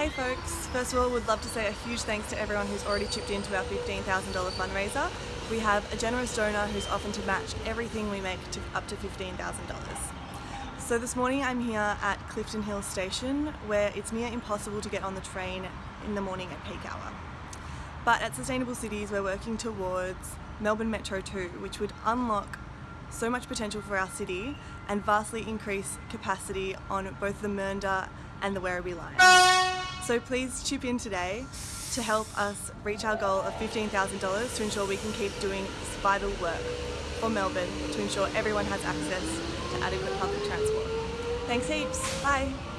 Hey folks, first of all would love to say a huge thanks to everyone who's already chipped into our $15,000 fundraiser. We have a generous donor who's offered to match everything we make to up to $15,000. So this morning I'm here at Clifton Hill Station where it's near impossible to get on the train in the morning at peak hour. But at Sustainable Cities we're working towards Melbourne Metro 2 which would unlock so much potential for our city and vastly increase capacity on both the Mernda and the Werribee line. So please chip in today to help us reach our goal of $15,000 to ensure we can keep doing this vital work for Melbourne to ensure everyone has access to adequate public transport. Thanks heaps, bye!